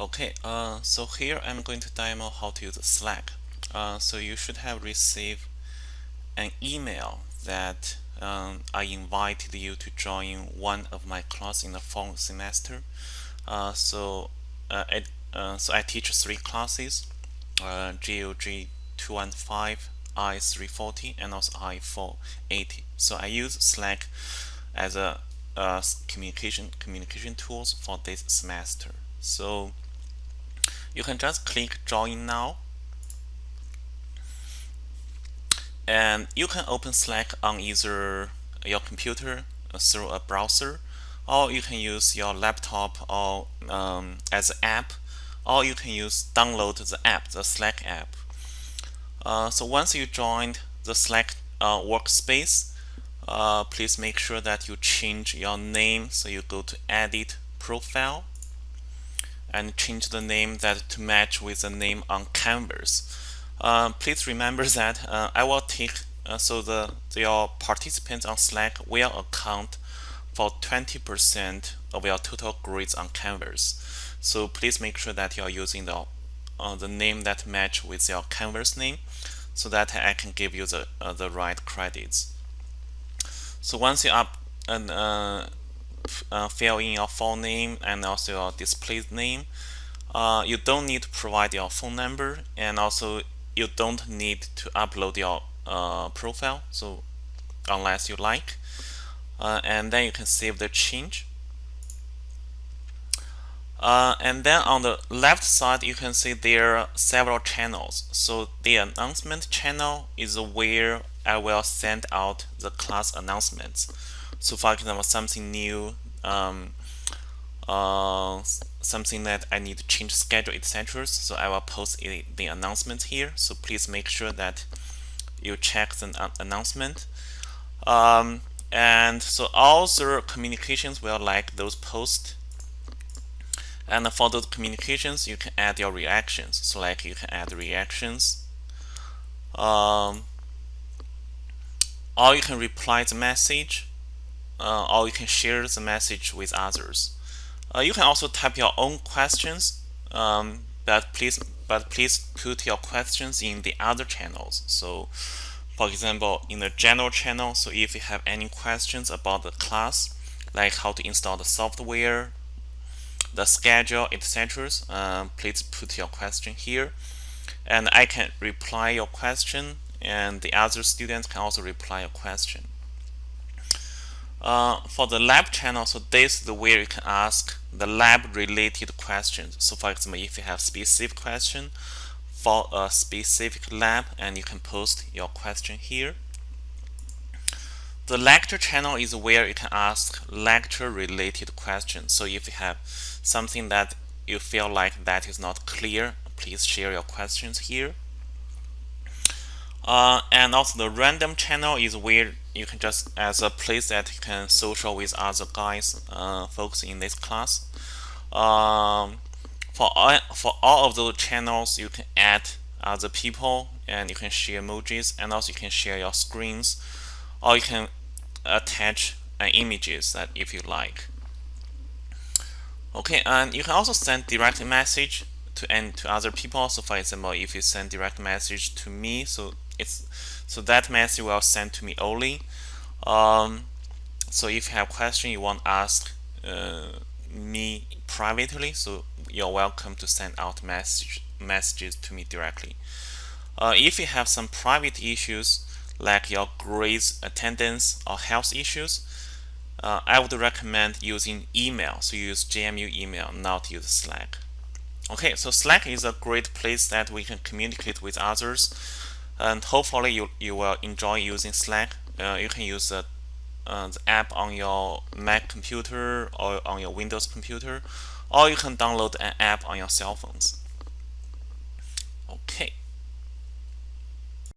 Okay, uh, so here I'm going to demo how to use Slack. Uh, so you should have received an email that um, I invited you to join one of my class in the fall semester. Uh, so, uh, I, uh, so I teach three classes, uh, GOG 215, I340, and also I480. So I use Slack as a communication communication tools for this semester. So you can just click join now. And you can open Slack on either your computer through a browser or you can use your laptop or um, as an app or you can use download the app the Slack app. Uh, so once you joined the Slack uh, workspace uh, please make sure that you change your name so you go to edit profile and change the name that to match with the name on canvas uh, please remember that uh, I will take uh, so the your participants on Slack will account for 20% of your total grades on Canvas. So please make sure that you are using the uh, the name that match with your Canvas name, so that I can give you the uh, the right credits. So once you up and uh, fill in your full name and also your display name. Uh, you don't need to provide your phone number and also you don't need to upload your uh, profile so unless you like. Uh, and then you can save the change. Uh, and then on the left side you can see there are several channels. So the announcement channel is where I will send out the class announcements. So for example something new um, uh, something that I need to change schedule etc so I will post the announcement here. So please make sure that you check the announcement. Um, and so all the communications will like those posts. And for those communications you can add your reactions. So like you can add reactions. Um, or you can reply the message uh, or you can share the message with others. Uh, you can also type your own questions, um, but please but please put your questions in the other channels. So, for example, in the general channel, so if you have any questions about the class, like how to install the software, the schedule, etc., uh, please put your question here, and I can reply your question, and the other students can also reply your question. Uh, for the lab channel, so this is where you can ask the lab related questions. So for example, if you have specific question for a specific lab and you can post your question here. The lecture channel is where you can ask lecture related questions. So if you have something that you feel like that is not clear, please share your questions here. Uh, and also the random channel is where you can just as a place that you can social with other guys uh, folks in this class. Um, for all, for all of those channels you can add other people and you can share emojis and also you can share your screens. Or you can attach uh, images that if you like. Okay and you can also send direct message to and to other people. So for example if you send direct message to me so it's so that message will send to me only um, so if you have question you want to ask uh, me privately so you're welcome to send out message messages to me directly. Uh, if you have some private issues like your grades attendance or health issues uh, I would recommend using email. So use JMU email not use Slack. Okay so Slack is a great place that we can communicate with others and hopefully you, you will enjoy using Slack. Uh, you can use the, uh, the app on your Mac computer or on your Windows computer, or you can download an app on your cell phones. Okay.